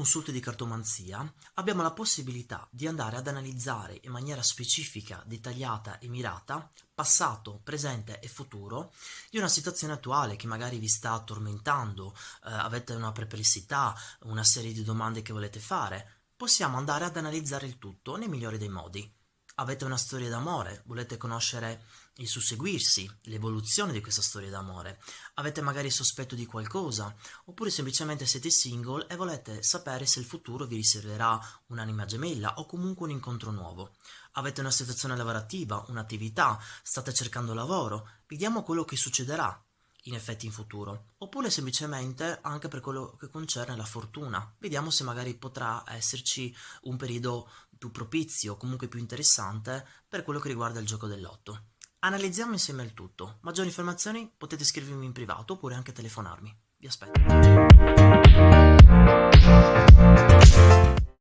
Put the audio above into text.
consulte di cartomanzia abbiamo la possibilità di andare ad analizzare in maniera specifica, dettagliata e mirata passato, presente e futuro di una situazione attuale che magari vi sta tormentando, eh, avete una perplessità, una serie di domande che volete fare. Possiamo andare ad analizzare il tutto nei migliori dei modi. Avete una storia d'amore, volete conoscere il susseguirsi, l'evoluzione di questa storia d'amore. Avete magari sospetto di qualcosa, oppure semplicemente siete single e volete sapere se il futuro vi riserverà un'anima gemella o comunque un incontro nuovo. Avete una situazione lavorativa, un'attività, state cercando lavoro, vediamo quello che succederà in effetti in futuro, oppure semplicemente anche per quello che concerne la fortuna. Vediamo se magari potrà esserci un periodo più propizio, comunque più interessante per quello che riguarda il gioco del lotto. Analizziamo insieme il tutto. Maggiori informazioni potete scrivermi in privato oppure anche telefonarmi. Vi aspetto.